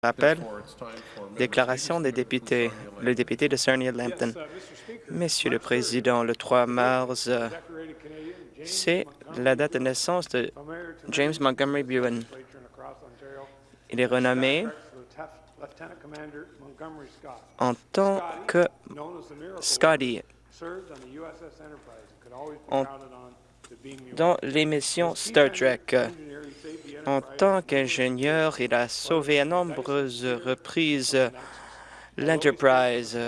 Rappel, déclaration des députés. Le député de Sarnia-Lambton. Monsieur le Président, le 3 mars, c'est la date de naissance de James Montgomery Buan. Il est renommé en tant que Scotty dans l'émission Star Trek. En tant qu'ingénieur, il a sauvé à nombreuses reprises l'Enterprise,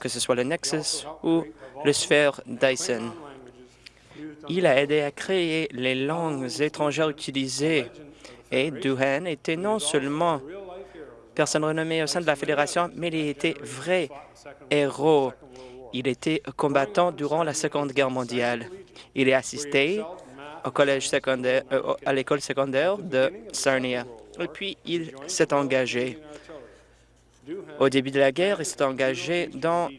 que ce soit le Nexus ou le Sphere Dyson. Il a aidé à créer les langues étrangères utilisées et Duhan était non seulement personne renommée au sein de la Fédération, mais il était vrai héros. Il était combattant durant la Seconde Guerre mondiale. Il est assisté au collège secondaire, euh, à l'école secondaire de Sarnia. Et puis, il s'est engagé. Au début de la guerre, il s'est engagé dans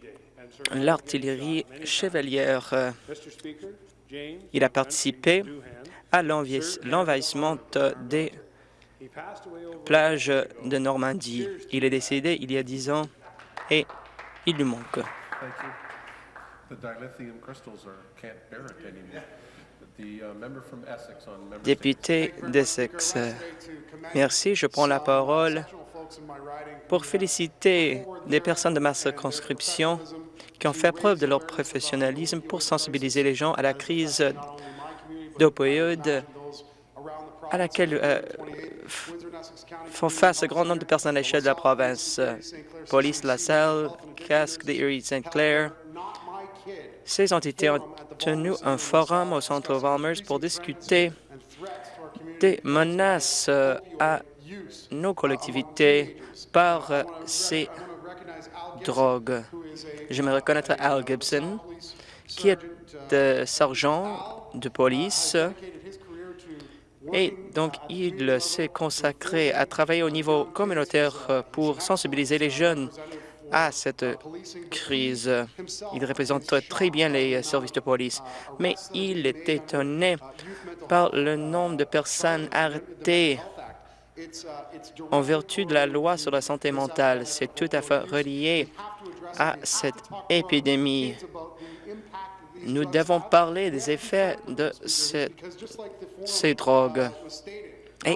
l'artillerie chevalière. Il a participé à l'envahissement des plages de Normandie. Il est décédé il y a dix ans et il lui manque. Député d'Essex, merci. Je prends la parole pour féliciter des personnes de ma circonscription qui ont fait preuve de leur professionnalisme pour sensibiliser les gens à la crise d'opioïdes à laquelle euh, font face un grand nombre de personnes à l'échelle de la province. Police LaSalle, Casque de Erie St. Clair. Ces entités ont tenu un forum au centre Walmers pour discuter des menaces euh, à nos collectivités par euh, ces drogues. Je me reconnaître Al Gibson, qui est sergent de police et donc, il s'est consacré à travailler au niveau communautaire pour sensibiliser les jeunes à cette crise. Il représente très bien les services de police, mais il est étonné par le nombre de personnes arrêtées en vertu de la loi sur la santé mentale. C'est tout à fait relié à cette épidémie. Nous devons parler des effets de ces drogues. Et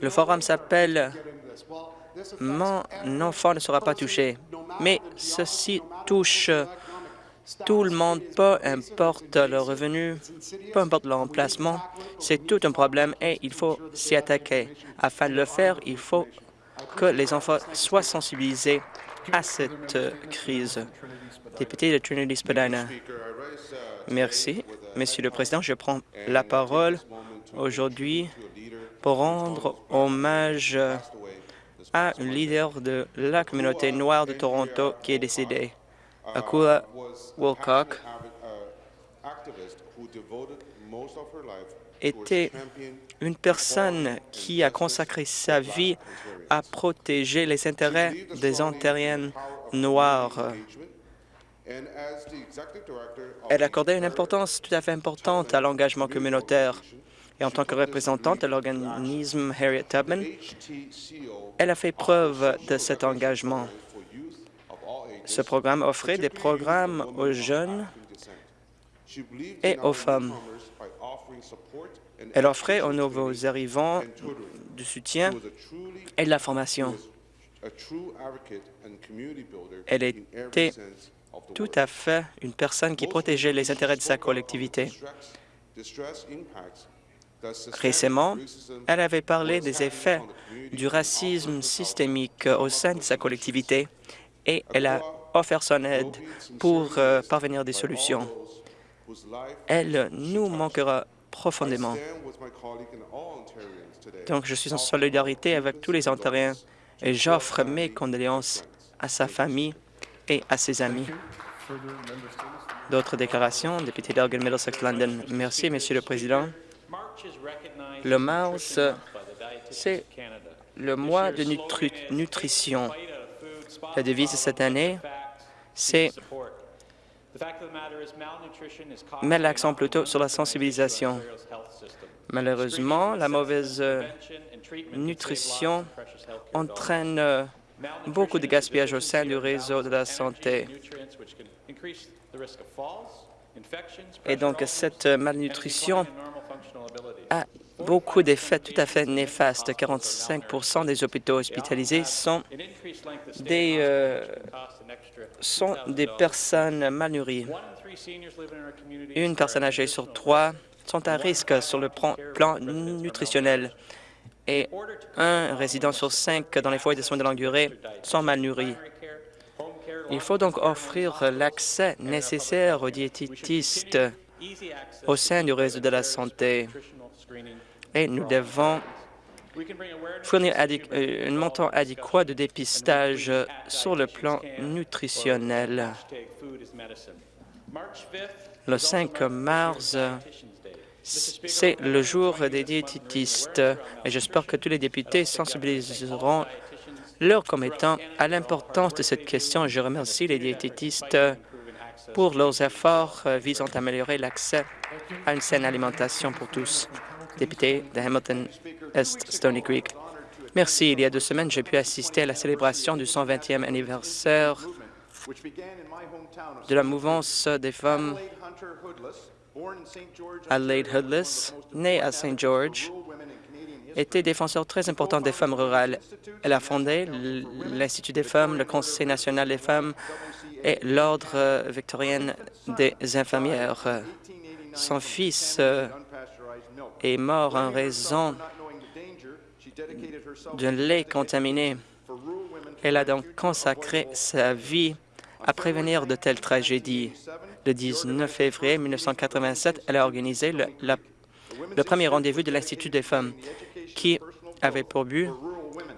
le forum s'appelle « Mon enfant ne sera pas touché ». Mais ceci touche tout le monde, peu importe le revenu, peu importe l'emplacement. C'est tout un problème et il faut s'y attaquer. Afin de le faire, il faut que les enfants soient sensibilisés à cette crise. Député de Trinity-Spadina. Merci. Monsieur le Président, je prends la parole aujourd'hui pour rendre hommage à un leader de la communauté noire de Toronto qui est décédé, Akula Wilcock, était une personne qui a consacré sa vie à protéger les intérêts des Ontariens noirs. Elle accordait une importance tout à fait importante à l'engagement communautaire. Et en tant que représentante de l'organisme Harriet Tubman, elle a fait preuve de cet engagement. Ce programme offrait des programmes aux jeunes et aux femmes. Elle offrait aux nouveaux arrivants du soutien et de la formation. Elle était tout à fait une personne qui protégeait les intérêts de sa collectivité. Récemment, elle avait parlé des effets du racisme systémique au sein de sa collectivité et elle a offert son aide pour euh, parvenir à des solutions. Elle nous manquera profondément. Donc, je suis en solidarité avec tous les Ontariens et j'offre mes condoléances à sa famille et à ses amis. D'autres déclarations, député d'Elgin Middlesex London. Merci, Monsieur le Président. Le mars, c'est le mois de nutrition. La devise de cette année, c'est met l'accent plutôt sur la sensibilisation. Malheureusement, la mauvaise euh, nutrition entraîne euh, beaucoup de gaspillage au sein du réseau de la santé. Et donc, cette malnutrition a beaucoup d'effets tout à fait néfastes. 45% des hôpitaux hospitalisés sont des, euh, sont des personnes mal nourries. Une personne âgée sur trois sont à risque sur le plan nutritionnel et un résident sur cinq dans les foyers de soins de longue durée sont mal nourris. Il faut donc offrir l'accès nécessaire aux diététistes au sein du réseau de la santé et nous devons fournir euh, un montant adéquat de dépistage sur le plan nutritionnel. Le 5 mars, c'est le jour des diététistes et j'espère que tous les députés sensibiliseront leurs commettants à l'importance de cette question. Je remercie les diététistes pour leurs efforts visant à améliorer l'accès à une saine alimentation pour tous député de Hamilton Est Stony Creek. Merci. Il y a deux semaines, j'ai pu assister à la célébration du 120e anniversaire de la mouvance des femmes Adelaide Hoodless, née à St. George, était défenseur très important des femmes rurales. Elle a fondé l'Institut des femmes, le Conseil national des femmes et l'Ordre victorien des infirmières. Son fils est mort en raison d'un lait contaminé. Elle a donc consacré sa vie à prévenir de telles tragédies. Le 19 février 1987, elle a organisé le, le premier rendez-vous de l'Institut des femmes, qui avait pour but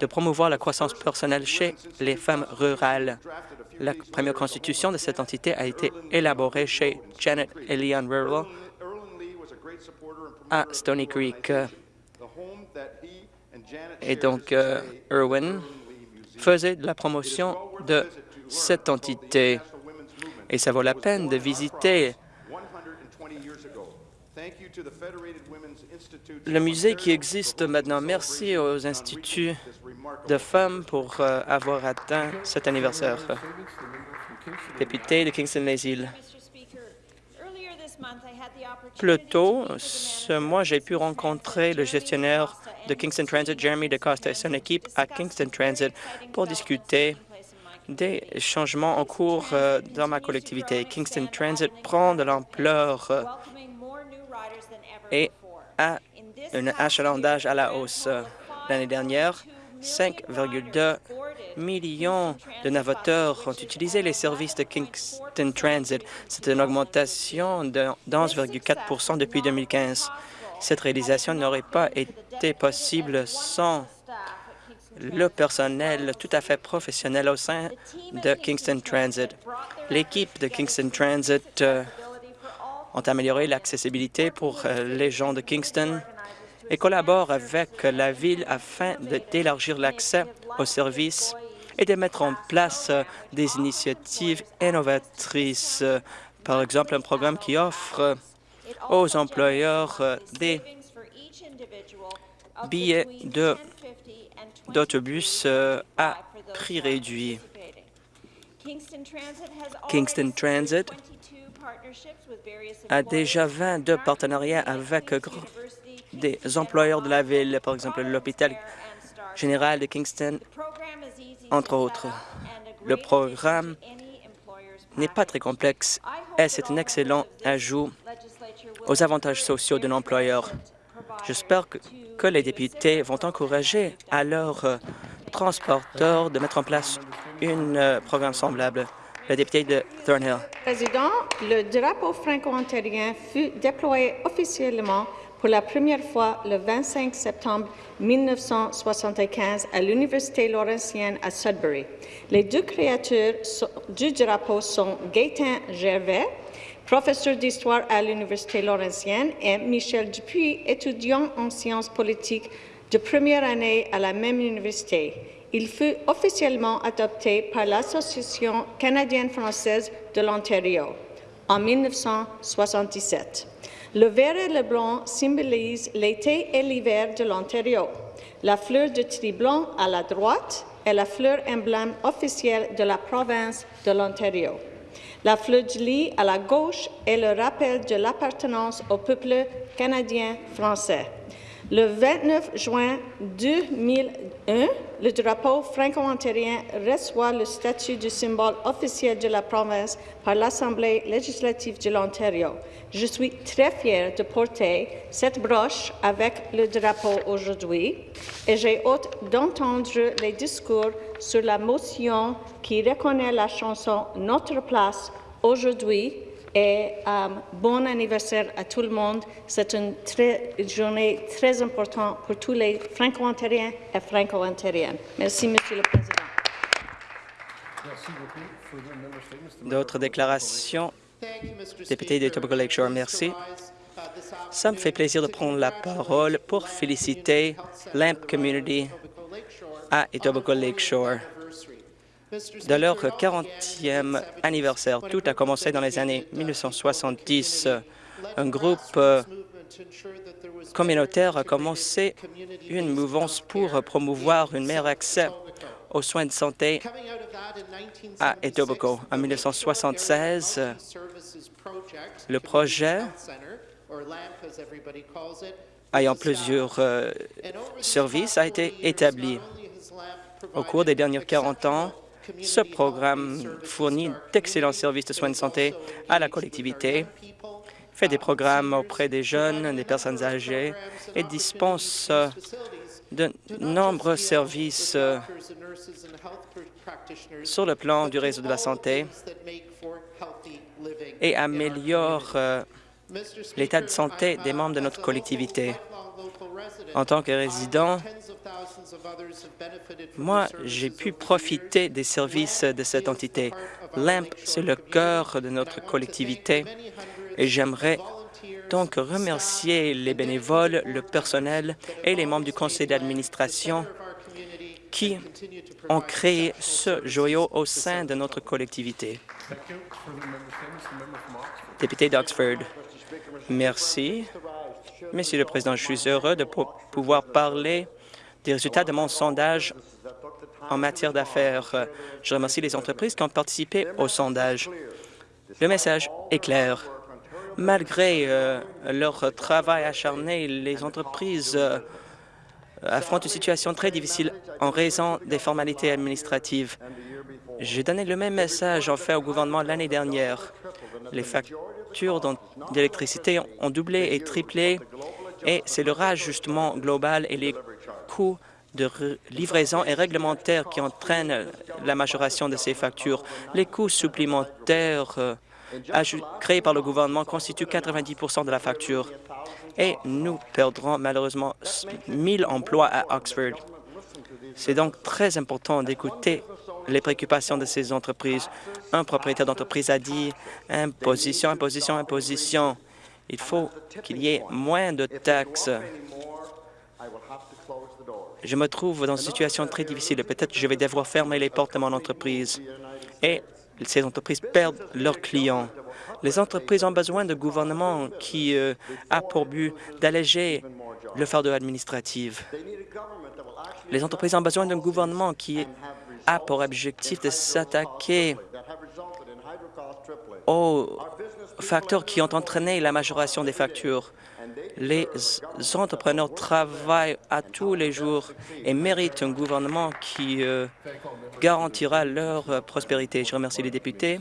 de promouvoir la croissance personnelle chez les femmes rurales. La première constitution de cette entité a été élaborée chez Janet et Leon Rural à Stony Creek. Et donc, euh, Irwin faisait de la promotion de cette entité. Et ça vaut la peine de visiter le musée qui existe maintenant. Merci aux instituts de femmes pour euh, avoir atteint cet anniversaire. Député de Kingston-les-Îles. Plus tôt, ce mois, j'ai pu rencontrer le gestionnaire de Kingston Transit, Jeremy DeCosta, et son équipe à Kingston Transit pour discuter des changements en cours euh, dans ma collectivité. Kingston Transit prend de l'ampleur euh, et a un achalandage à la hausse. L'année dernière, 5,2 millions de navigateurs ont utilisé les services de Kingston Transit. C'est une augmentation de 11,4 depuis 2015. Cette réalisation n'aurait pas été possible sans le personnel tout à fait professionnel au sein de Kingston Transit. L'équipe de Kingston Transit euh, ont amélioré l'accessibilité pour euh, les gens de Kingston et collabore avec la Ville afin d'élargir l'accès aux services et de mettre en place des initiatives innovatrices. Par exemple, un programme qui offre aux employeurs des billets d'autobus à prix réduit. Kingston Transit a déjà 22 partenariats avec des employeurs de la ville, par exemple l'hôpital général de Kingston, entre autres. Le programme n'est pas très complexe et c'est un excellent ajout aux avantages sociaux d'un employeur. J'espère que, les députés vont encourager à leurs euh, transporteurs de mettre en place un euh, programme semblable. Le député de Thornhill. Président, le drapeau franco-ontarien fut déployé officiellement pour la première fois le 25 septembre 1975 à l'Université Laurentienne à Sudbury. Les deux créateurs du drapeau sont Gaétan Gervais, professeur d'histoire à l'Université Laurentienne, et Michel Dupuis, étudiant en sciences politiques de première année à la même université. Il fut officiellement adopté par l'Association canadienne-française de l'Ontario. en 1977. Le vert et le blanc symbolisent l'été et l'hiver de l'Ontario. La fleur de tri-blanc à la droite est la fleur emblème officielle de la province de l'Ontario. La fleur de lis à la gauche est le rappel de l'appartenance au peuple canadien-français. Le 29 juin 2001, le drapeau franco-ontarien reçoit le statut de symbole officiel de la province par l'Assemblée législative de l'Ontario. Je suis très fière de porter cette broche avec le drapeau aujourd'hui et j'ai hâte d'entendre les discours sur la motion qui reconnaît la chanson Notre place aujourd'hui et euh, bon anniversaire à tout le monde. C'est une, très- une journée très importante pour tous les franco-ontariens et franco-ontariennes. Merci, Monsieur le Président. D'autres déclarations? Député de Etobicoke Lakeshore, merci. Ça me fait plaisir de prendre la parole pour féliciter l'AMP Community à Etobicoke Lakeshore. De leur 40e anniversaire, tout a commencé dans les années 1970. Un groupe euh, communautaire a commencé une mouvance pour promouvoir un meilleur accès aux soins de santé à Etobicoke. En 1976, le projet ayant plusieurs euh, services a été établi. Au cours des derniers 40 ans, ce programme fournit d'excellents services de soins de santé à la collectivité, fait des programmes auprès des jeunes, des personnes âgées et dispense de nombreux services sur le plan du réseau de la santé et améliore euh, l'état de santé des membres de notre collectivité. En tant que résident, moi, j'ai pu profiter des services de cette entité. LAMP, c'est le cœur de notre collectivité. et j'aimerais donc remercier les bénévoles, le personnel et les membres du conseil d'administration qui ont créé ce joyau au sein de notre collectivité. Député d'Oxford, merci. Monsieur le Président, je suis heureux de pou- pouvoir parler des résultats de mon sondage en matière d'affaires. Je remercie les entreprises qui ont participé au sondage. Le message est clair. Malgré euh, leur travail acharné, les entreprises euh, affrontent une situation très difficile en raison des formalités administratives. J'ai donné le même message fait au gouvernement l'année dernière. Les factures d'électricité ont doublé et triplé et c'est le rajustement global et les coûts de livraison et réglementaires qui entraînent la majoration de ces factures. Les coûts supplémentaires euh, créés par le gouvernement constituent 90% de la facture et nous perdrons malheureusement 1000 emplois à Oxford. C'est donc très important d'écouter les préoccupations de ces entreprises. Un propriétaire d'entreprise a dit imposition, imposition, imposition. Il faut qu'il y ait moins de taxes. Je me trouve dans une situation très difficile. Peut-être je vais devoir fermer les portes de mon entreprise et ces entreprises perdent leurs clients. Les entreprises ont besoin de gouvernements qui euh, a pour but d'alléger le fardeau administratif. Les entreprises ont besoin d'un gouvernement qui a pour objectif de s'attaquer aux facteurs qui ont entraîné la majoration des factures. Les entrepreneurs travaillent à tous les jours et méritent un gouvernement qui euh, garantira leur prospérité. Je remercie les députés